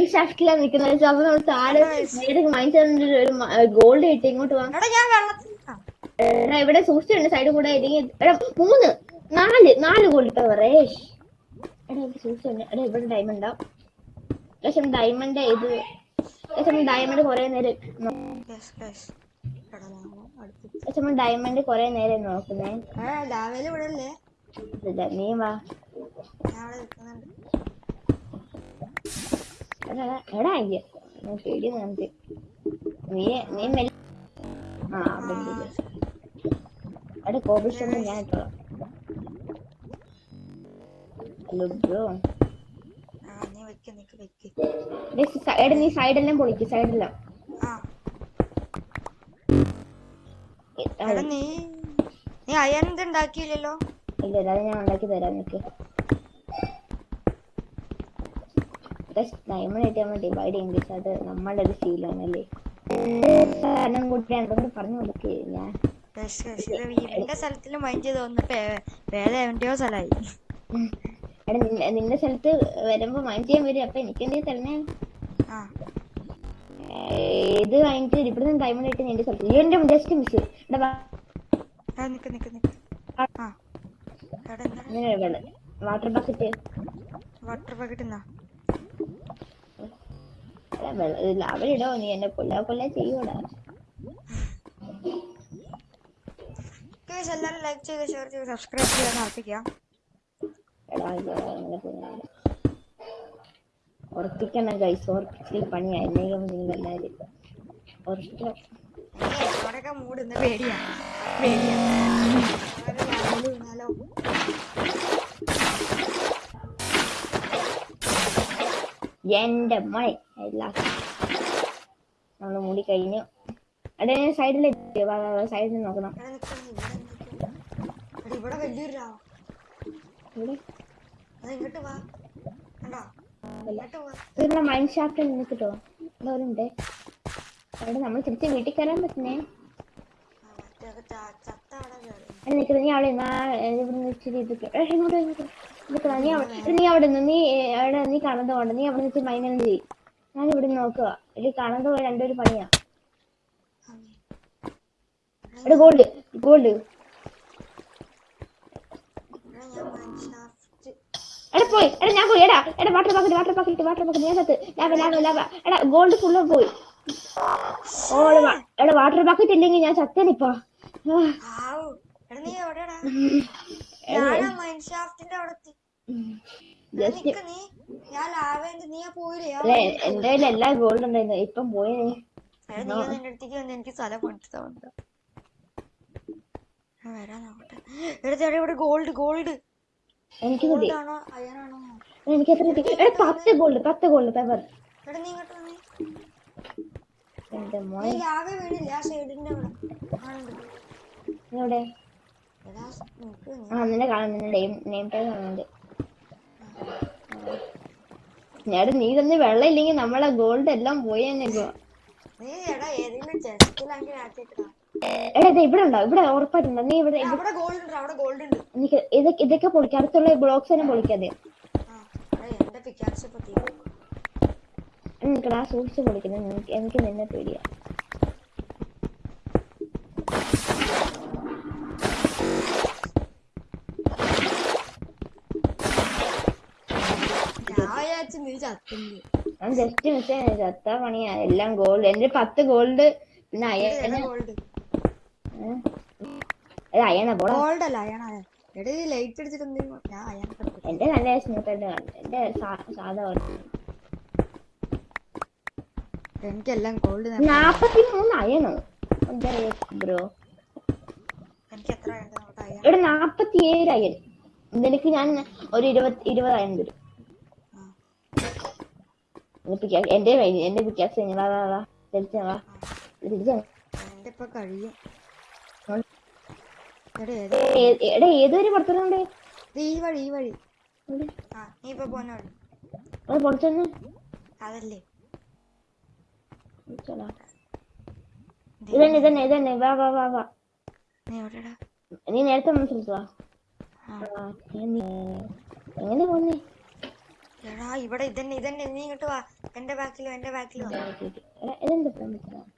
Mind ഷാഫ്റ്റിലാണ് അപ്പൊ നമ്മൾ താഴെ നേരെ മൈൻഡ് ഷാഫ്റ്റിൽ ഒരു ഗോൾഡ് കിട്ടി ഇങ്ങോട്ട് വാ. എടാ ഇവിടെ സൂക്ഷിച്ചിട്ടുണ്ട് സൈഡ് കൂടെ എടാ മൂന്ന് നാല് നാല് ഗോൾഡ് റേഷ് എടാ ഇവിടെ സൂക്ഷിച്ചുണ്ട് എടാ ഇവിടെ ഡയമണ്ട് പക്ഷെ ഡയമണ്ട് ഇത്. പക്ഷെ ഡയമണ്ട് കൊറേ നേരം പക്ഷെ ഡയമണ്ട് കൊറേ നേരം നോക്കുന്നേ. നീ വാ. എടാ അയ്യ. പേടി നമുക്ക് നീ നീ മെല്ല. ആ ഞാൻ ഇട്ടോ ഹലോ ബ്രോ. വെക്ക് നിക്ക് വെക്ക്. എടാ നീ സൈഡെല്ലാം പൊളിക്ക് സൈഡെല്ലാം നീ ഇത് ഉണ്ടാക്കിയില്ലല്ലോ? ഇല്ല ഇല്ല, അത് ഞാൻ ഉണ്ടാക്കി തരാം നിനക്ക്. ഡയമണ്ട് നമ്മൾ ഡിവൈഡ് അത് നമ്മളുടെ ഒരു ശീലമാണല്ലേ? സാധനം കൂട്ടി എന്തെങ്കിലും പറഞ്ഞു കൊടുക്കേ ഞാൻ. എന്റെ സ്ഥലത്തിൽ മൈൻഡ് ചെയ്ത് വന്നപ്പോ വേറെ എവിടെയോ സ്ഥലമായി. എടാ നിന്റെ സ്ഥലത്ത് വരുമ്പോ മൈൻഡ് ചെയ്യാൻ വരും. അപ്പൊ എനിക്ക് എന്തേ തരണേ? ഇത് കഴിഞ്ഞിട്ട് ഇവിടുന്ന് ഡയമണ്ട് ആയിട്ട് നിന്റെ സ്ഥലത്ത്? എന്റെ just miss water bucket water bucket എന്നാ അവരിടോ നീ എന്നെ കൊല്ലാ കൊല്ലാ ചെയ്യൂടാ എല്ലാവരും ലൈക്ക് ചെയ്ത് ഷെയർ ചെയ്ത് സബ്സ്ക്രൈബ് ചെയ്യാൻ ഉറപ്പിക്കാം ഉറപ്പിക്കണം കൈസ് ഉറപ്പിച്ചിൽ പണിയായി എന്തെങ്കിലും നിങ്ങൾ എല്ലാവരും ഉറപ്പിക്കണം. അവിടെയൊക്കെ മൂട് ഇന്ന് പേടിയാണ് പേടിയാണ് എന്റെ മോനെ നമ്മൾ മൂടി കഴിഞ്ഞു. അടേ ഞാൻ സൈഡിൽ സൈഡിൽ നോക്കണം. ഇവിടെ വലിയൊരു രാ ഇങ്ങോട്ട് വാ. ഇവിടെ മൈൻഡ് നിൽക്കട്ടോ അവിടെ നമ്മൾ തിരിച്ച് വീട്ടിൽ കയറാൻ പറ്റുന്നേ. നിൽക്കുന്നത് നീ അവിടെ നിന്നാ ഇവിടെ ഇച്ചിരി ഇതൊക്കെ ഇങ്ങോട്ട് ഇങ്ങോട്ട് നീ അവിടെ നീ അവിടെ നിന്ന് നീ അവിടെ നീ കാണാതെ പോണ്ട നീ അവിടെ നിന്ന് മൈനൽ ചെയ് ഞാൻ ഇവിടെ നോക്കുക. ഇത് കാണാതെ പോയ രണ്ടൊരു പണിയാ. എടാ ഗോൾഡ് ഗോൾഡ് എടാ പോയി. എടാ ഞാൻ പോയി. എടാ എടാ water packet water packet water packet ഞാൻ സത്ത് ലാവ ലാവ ലാവ എടാ ഗോൾഡ് ഫുള്ള് പോയി ഓ എടാ, വാട്ടർ പാക്കറ്റ് ഇല്ലെങ്കിൽ ഞാൻ ചത്തനിപ്പോ നീ എവിടെയാടാ ഞാൻ മൈൻഷാഫ്റ്റിന്റെ അവിടെ എന്റെ കയ്യിൽ എല്ലാ ഗോൾഡ് ഉണ്ടായിരുന്നു ഇപ്പം പോയേ. അടുത്തേക്ക് വന്ന് എനിക്ക് സ്ഥലം പണിച്ചു തവണ്ട വരാൻ നോക്കട്ടെ. എടുത്ത് എടാ ഇവിടെ ഗോൾഡ് ഗോൾഡ് എനിക്ക് മതി. എനിക്ക് എത്ര പത്ത് ഗോൾഡ് പത്ത് ഗോൾഡ് പേപ്പർ എന്റെ മോനെ. എവിടെ? ആ നിന്നെ കാണാൻ നിന്റെ നെയിം നെയിം ടാഗ് കാണുന്നുണ്ട്. ഞാൻ നീ തന്നെ വെള്ളം ഇല്ലെങ്കിൽ നമ്മളെ ഗോൾഡ് എല്ലാം പോയി എടാ ഇവിടെ ഉണ്ടോ? ഇവിടെ ഉറപ്പായിട്ടുണ്ടോ? നീ ഇവിടെ ഇതൊക്കെ ഇതൊക്കെ പൊളിക്കാം അടുത്തുള്ള ബ്ലോക്സ് തന്നെ പൊളിക്കാതെ ആ സൂക്ഷിച്ച് പൊളിക്കുന്നത് എനിക്ക് നിന്നെ പേടിയാ. ഞാൻ നീ ജസ്റ്റ് മിസ് ചത്ത പണിയാ. എല്ലാം ഗോൾഡ് എന്റെ പത്ത് ഗോൾഡ് പിന്നെ അയണ ഗോൾഡ് അയ്യണ പോടാ. ഗോൾഡ് അല്ല അയാണ എടാ ലൈറ്റ് അടിച്ചിട്ട് ഞാൻ അയാൻ കണ്ടു എന്റെ നല്ല സ്മൂത്ത് ആയിട്ട് എന്റെ സാധാ എനിക്കെല്ലാം ഗോൾഡ് നാപ്പത്തി മൂന്ന് അയണോ എന്താ ബ്രോ എനിക്ക് എത്ര ഇവിടെ നാപ്പത്തി ഏഴ് അയൺ നിനക്ക് ഞാൻ ഒരു ഇരുപത് ഇരുപത് അയൺ തരും. എന്റെ എന്റെ പിക്കാസ് വാ തിരിച്ച തിരിച്ച എന്റെ ഇപ്പൊ കഴിയും ഉം. എടാ ഏത് എടാ ഏതൊരു പുറത്തുണ്ട് ഈ വഴി ഈ വഴി ആ നീ ഇപ്പൊ പോന്ന വഴി അത് പുറത്തുനിന്ന് അതല്ലേ ഇതന്നെ ഇതന്നെ ഇതന്നെ വാ വാ വാ വാ നീ നീ നേരത്തെ മനസ്സിലാ ആ. എങ്ങനെ പോന്നേ എടാ ഇവിടെ ഇതന്നെ ഇതന്നെ. നീ ഇങ്ങോട്ട് വാ. എന്റെ ബാക്കിലോ എന്റെ ബാക്കിലോ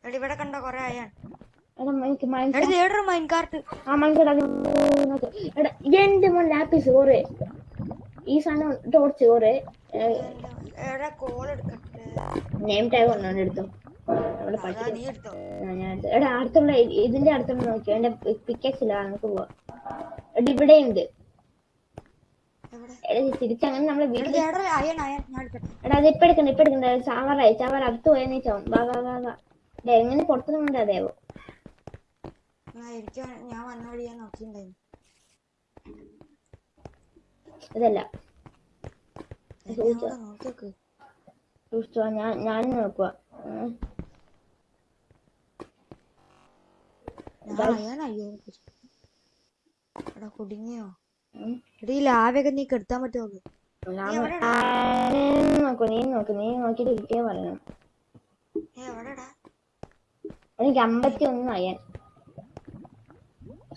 എടാ ഇവിടെ കണ്ടോ കൊറേ ആയാ എന്റെ മോൻ ലാപ്പിസ് ഓറ് ഈ സാധനം ടോർച്ച് ഓറ് നെയിം ടാഗ് ഒന്നാണ് എടുത്തു. എടാ അടുത്തുള്ള ഇതിന്റെ അടുത്തുള്ള നോക്കിയോ? എന്റെ പിക്കക്സില്ല നമുക്ക് പോവാ. ഇവിടെ ഉണ്ട് തിരിച്ചങ്ങനെ നമ്മളെ എടാ വീട്ടിൽ അത് ഇപ്പൊ എടുക്കണ്ട ഇപ്പൊ എടുക്കണ്ട. ചാവറായി ചാവറ അടുത്ത് പോയാ നീ ചാവും. വാ വാ വാ വാ. എടാ എങ്ങനെ പുറത്തുനിന്നുണ്ട് അതേവോ ഞാൻ വന്ന വഴി ഞാൻ നോക്കിണ്ടായിരുന്നു ഇതല്ല സൂക്ഷിച്ചോ ഞാൻ ഞാനും നോക്കുക കുടുങ്ങിയോ? എടാ ലാവൊക്കെ നീ കെടുത്താൻ പറ്റുമോ നോക്കൂ നീ നോക്ക് നീ നോക്കിട്ട് ഇരിക്കേ പറയണം. എനിക്ക് അമ്പത്തി ഒന്ന് അയ്യാൻ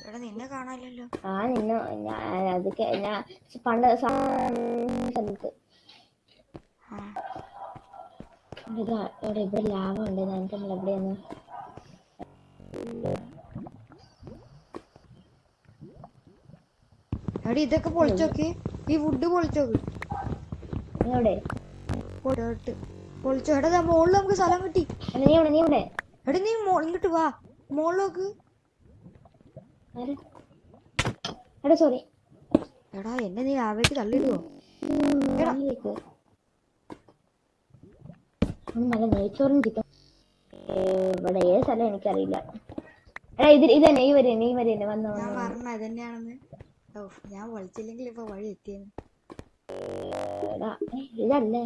എടാ നിന്നെ കാണാനില്ലല്ലോ. ആ നിന്നെ ഞാൻ അതൊക്കെ ഞാൻ പണ്ട് ഇവിടെ ലാഭം ഉണ്ട്. നമുക്ക് എവിടെയാണ്? എടാ ഇതൊക്കെ പൊളിച്ചോക്ക്. ഈ വുഡ് പൊളിച്ചോക്ക്. നീ ഇവിടെ പൊളിച്ചോ. എടാ മോളിൽ നമുക്ക് സ്ഥലം കിട്ടി. എടി നീ ഇവിടെ നീ ഇവിടെ എടാ നീ മോ- ഇങ്ങോട്ട് വാ. മോളിലോക്ക്? എടാ സോറി എടാ എന്നെ നീ ആവേക്ക് തള്ളിടുവോ നല്ല നെയ്ച്ചോറും ചിക്കൻ ഇവിടെ ഏത് സ്ഥലം എനിക്കറിയില്ല. എടാ ഇത് ഇത് തന്നെ ഈ വരെ ഈ വരെ വന്നു ഞാൻ വന്നു. പറഞ്ഞ ഇതന്നെയാണെന്ന്. ഓ ഞാൻ വിളിച്ചില്ലെങ്കിൽ ഇപ്പൊ വഴി എത്തിയെന്ന്. ഇതല്ലേ?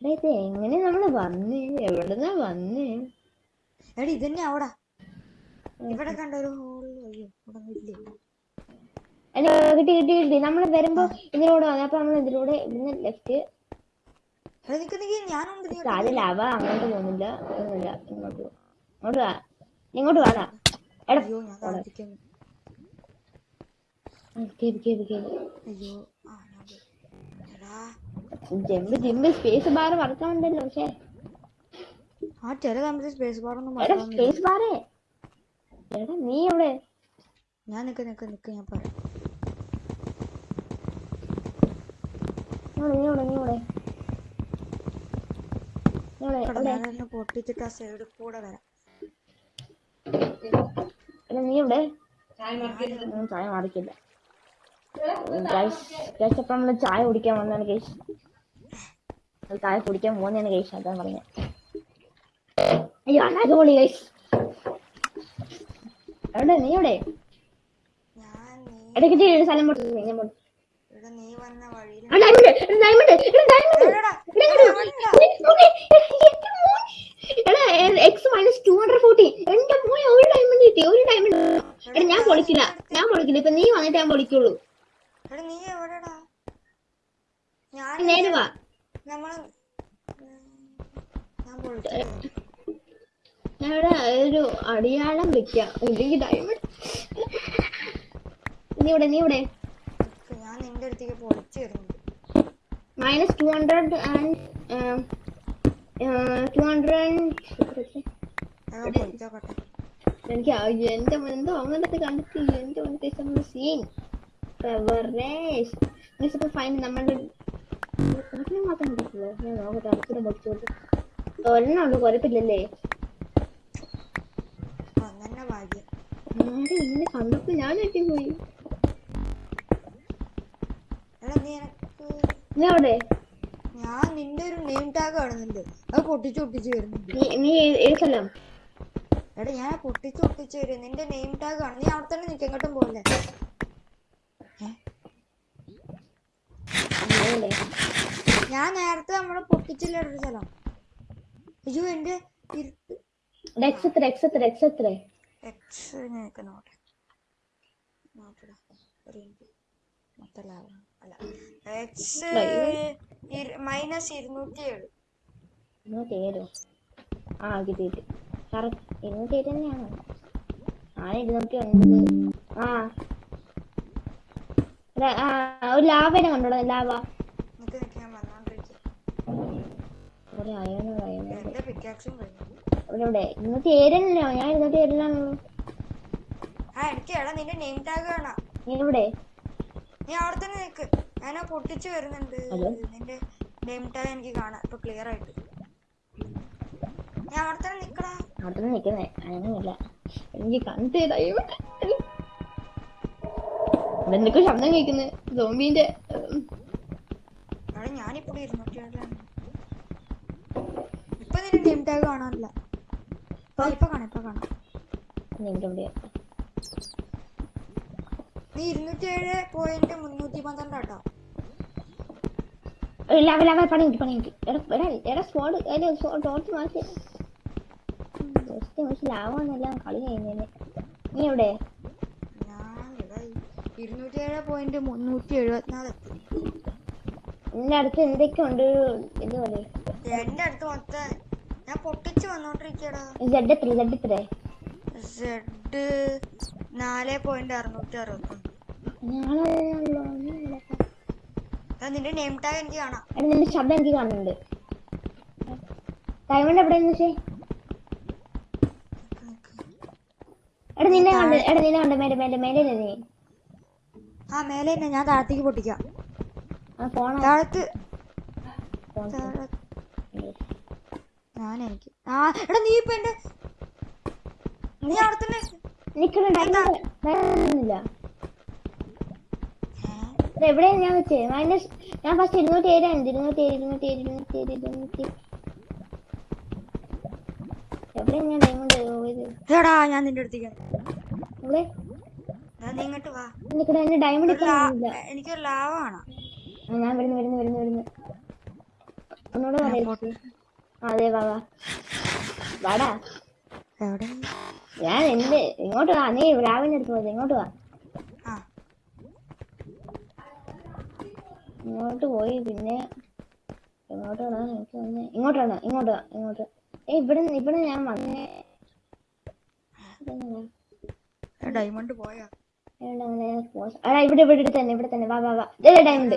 ഇത് എങ്ങനെ നമ്മൾ വന്നേ? എവിടുന്നാ വന്നേ? എടാ ഇതന്നെ അവിടെ. ഇവിടെ കണ്ട ഒരു എടാ കിട്ടി കിട്ടി കിട്ടി. നമ്മൾ വരുമ്പോ ഇതിലൂടെ വന്നു. അപ്പൊ നമ്മൾ ഇതിലൂടെ ഇവിടുന്ന് ലെഫ്റ്റ് എടാ അവ അങ്ങോട്ട് പോകുന്നില്ല. ഒന്നുമില്ല ഇങ്ങോട്ട് പോ. ഇങ്ങോട്ട് വാടാ. അയ്യോ ഞാൻ ജമ്പ് ജിമ്പ് സ്പേസ് ബാർ വറക്കാനുണ്ടല്ലോ പക്ഷേ. ആ ചില സമയത്ത് സ്പേസ് ബാർ ഒന്നും സ്പേസ് ബാറേ എടാ നീ എവിടെ? ഞാൻ നിക്ക് നിക്ക് നിക്ക് ഞാൻ പറയാം പൊട്ടിച്ചിട്ട് ആ സൈഡിൽ കൂടെ വരാം. എടാ നീ ഇവിടെ ചായ മാറിക്കില്ല. അപ്പൊ നമ്മൾ ചായ കുടിക്കാൻ വന്നാണ് ഗൈസ് ചായ കുടിക്കാൻ പോകുന്നതാണ് ഗൈസ് അതാ പറഞ്ഞ. അയ്യോ അടിപൊളി ഗൈസ് എവിടെ? നീ എവിടെ? ഇടയ്ക്ക് ഒരു സ്ഥലം പൊട്ടി ഞാൻ പൊട്ടി ഡയമണ്ട് നീ വന്ന വഴിയിൽ ആ, diamond, എടാ, എക്സ് മൈനസ് diamond. എവിടെടാ? എടാ, ഇങ്ങോട്ട് വാ. എടാ, നോക്ക്. എടാ, എന്റെ മോൻ. എടാ, x minus 240. എന്റെ മോൻ ഒരു diamond കിട്ടി, ഒരു diamond. എടാ, ഞാൻ പൊളിക്കില്ല ഞാൻ പൊളിക്കില്ല ഇപ്പൊ നീ വന്നിട്ട് ഞാൻ പൊളിക്കുള്ളൂ നീ എവിടെടാ ഞാൻ നേരെ വാ നമ്മൾ ഞാൻ പൊളിച്ചു ഞാൻ ഇവിടെ ഒരു അടിയാളം വെക്കാം ഇല്ലെങ്കിൽ ഡയമണ്ട് നീ ഇവിടെ നീ ഇവിടെ ഞാൻ നിന്റെ അടുത്തേക്ക് പൊളിച്ചു മൈനസ് ടു ഹൺഡ്രഡ് ആൻഡ് എനിക്ക് എന്റെ എന്തോ അങ്ങനത്തെ കണ്ടിട്ട് എന്റെ മുന്നത്തെ സീൻ ഫൈൻ നമ്മളുടെ മാത്രം കിട്ടില്ല ഞാൻ നോക്കട്ടെ അടുത്തൊരു പൊടിച്ചോട്ട് ഒരെണ്ണം ഉള്ളു കുഴപ്പമില്ലല്ലേ? അന്നെ ഭാഗ്യം. ഇങ്ങനെ കണ്ടപ്പോ ഞാൻ ഞെട്ടിപ്പോയി നീ അവിടെ ഞാൻ നിന്റെ ഒരു നെയിം ടാഗ് കാണുന്നുണ്ട്. അത് പൊട്ടിച്ച് പൊട്ടിച്ചു വരുന്നുണ്ട്. നീ നീ ഏ- ഏത് സ്ഥലം എടാ ഞാൻ പൊട്ടിച്ച് പൊട്ടിച്ചു വരും. നിന്റെ നെയിം ടാഗ് കാണും നീ അവിടെ തന്നെ നിൽക്കും എങ്ങോട്ടും പോലെ ഞാൻ നേരത്തെ നമ്മളെ പൊട്ടിച്ചില്ല ഒരു സ്ഥലം? അയ്യോ എന്റെ എക്സ് എത്ര എക്സ് എത്ര എക്സ് എത്ര എക്സ് നിനക്ക് നോട്ടെ നോക്കടാ. ഒരു മിനിറ്റ്. മൊത്തം ലാഭം. അല്ല. എക്സ് മൈനസ് ഇരുന്നൂറ്റി ഏഴ് ഇരുന്നൂറ്റി ഏഴോ ആ. കിട്ടി കിട്ടി കറക്റ്റ് ഇരുന്നൂറ്റി ഏഴ് തന്നെയാണോ ആ ഇരുന്നൂറ്റി ഒൻപത് ആ ഒരു ലാവേനെ കണ്ടോടാ ലാവ ഞാൻ ഒരു ആ എനിക്ക് എടാ നിന്റെ നെയിം ടാഗ് കാണാം. നീ നീ അവിടെ തന്നെ ഞാൻ പൊട്ടിച്ചു വരുന്നുണ്ട്. നിന്റെ നെയിം ടാഗ് എനിക്ക് കാണാം. ഇപ്പൊ ക്ലിയർ ആയിട്ട്. ഞാൻ അവിടെ തന്നെ നിക്കടാ. അവിടെ നിൽക്കുന്നേ അങ്ങനെയല്ല എനിക്ക് കണ്ടു ഇവിടെ. എന്തൊക്കെ ശബ്ദം കേൾക്കുന്നത് സോംബിന്റെ ഞാനിപ്പോ ഇരുന്നൂറ്റി ഏഴിലാണ് ഇപ്പൊ നിന്റെ നെയിം ടാഗ് കാണാനില്ല. ഇപ്പൊ കാണാം ഇപ്പൊ കാണാം. നീ ഇരുന്നൂറ്റി ഏഴ് പോയിന്റ് മുന്നൂറ്റി പന്ത്രണ്ട് കേട്ടോ ലവ ലവ പണി കിട്ടി പണി കിട്ടി എടാ എടാ എടാ സ്പോട്ട് അതിന്റെ ടോർച്ച് മാറ്റി. ജസ്റ്റ് പക്ഷെ ലാവാന്നെല്ലാം കളി കഴിഞ്ഞേ നീ എവിടെ? ഇരുന്നൂറ്റി ഏഴ് പോയിന്റ് മുന്നൂറ്റി എഴുപത്തിനാല് എത്തി. നിന്റെ അടുത്ത് എന്തൊക്കെയുണ്ട്? ഇത് പോലെ? എന്റെ അടുത്ത് മൊത്തം ഞാൻ പൊട്ടിച്ച് വന്നോണ്ടിരിക്കടാ. സെഡ് എത്ര സെഡ് എത്ര? സെഡ് നാല് പോയിന്റ് അറുന്നൂറ്റി അറുപത്തൊന്ന്. ഞാനാണല്ലോ എടാ, നിന്റെ നെയിം ടാഗ് എനിക്ക് കാണാം. എടാ നിന്റെ ശബ്ദം എനിക്ക് കാണുന്നുണ്ട്. ഡയമണ്ട് എവിടെയെന്ന് വെച്ചേ എടാ നിന്നെ കണ്ട് എടാ നിന്നെ കണ്ട് മേലെ മേലെ മേലെ നീ? ആ മേലെ തന്നെ ഞാൻ താഴത്തേക്ക് പൊട്ടിക്കാം. താഴത്ത് ഞാൻ എനിക്ക് ആ എടാ നീ ഇപ്പൊ എന്റെ നീ അവിടെ തന്നെ നിക്കണ ഡയമണ്ട് എവിടെയാണ് ഞാൻ വെച്ചേ? മൈനസ് ഞാൻ ഫസ്റ്റ് ഇരുന്നൂറ്റി ഏഴ് ഉണ്ട് ഇരുന്നൂറ്റി ഏഴ് ഇരുന്നൂറ്റി ഏഴ് ഇരുന്നൂറ്റി ഏഴ് ഇരുന്നൂറ്റി എവിടെയാണ് ഞാൻ ഡയമണ്ട് പോയത്? എടാ ഞാൻ നിന്റെ അടുത്തേക്ക് എവിടെ? നീ ഇങ്ങോട്ട് വാ. നിക്കണ എന്റെ ഡയമണ്ട് എനിക്കൊരു ലാവ ആണ് ഞാൻ വരുന്നു വരുന്നു വരുന്നു വരുന്നു. ഒന്നുകൂടെ പറയാ. അതെ വാ വാ. വാടാ. എവിടെ ഞാൻ എന്ത്? ഇങ്ങോട്ട് വാ. നീ രാവിലെ അടുത്ത് പോയത്. ഇങ്ങോട്ട് വാ ആ ഇങ്ങോട്ട് പോയി പിന്നെ എങ്ങോട്ടാണ് എനിക്ക് വന്നേ ഇങ്ങോട്ടാണ് ഇങ്ങോട്ട് ഇങ്ങോട്ട് ഏ ഇവിടെ ഇവിടെ ഞാൻ വന്നേ? ഡയമണ്ട് പോയാ. എടാ ഇവിടെ ഇവിടെ തന്നെ ഇവിടെ തന്നെ. വാ വാ വാ. ദേ ഡയമണ്ട്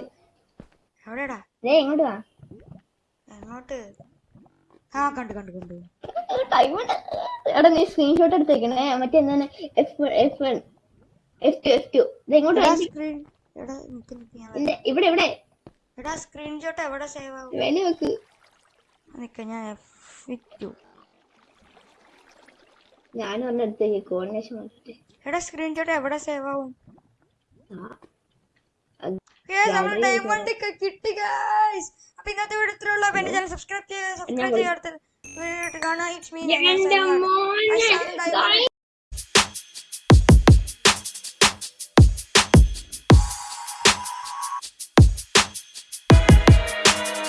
എവിടെടാ? ദേ ഇങ്ങോട്ട് വാ. എങ്ങോട്ട്? ആ കണ്ടു കണ്ടു കണ്ടു. ഡയമണ്ട് എടാ നീ സ്ക്രീൻഷോട്ട് എടുത്തേക്കണേ. മറ്റേ എന്താണ്? F F F two F two ഇങ്ങോട്ട്. സ്ക്രീൻ എടാ നിക്ക് നിക്ക് ഞാൻ ഇവിടെ ഇവിടെ. എടാ സ്ക്രീൻഷോട്ട് എവിടെ സേവ് ആവും? വേണി വെക്ക്. നിക്ക ഞാൻ എഫ് ഞാനും ഒന്ന് എടുത്ത് കോർഡിനേഷൻ നോക്കിട്ട് എടാ സ്ക്രീൻഷോട്ട് എവിടെ സേവ് ആവും? ഡയമണ്ട് ഒക്കെ കിട്ടി ഗൈസ് അപ്പൊ ഇന്നത്തെ വീഡിയോ ഇത്രയുള്ള എന്റെ ചാനൽ സബ്സ്ക്രൈബ് ചെയ്യുക സബ്സ്ക്രൈബ് ചെയ്യാത്ത വീഡിയോ കാണാം. It's me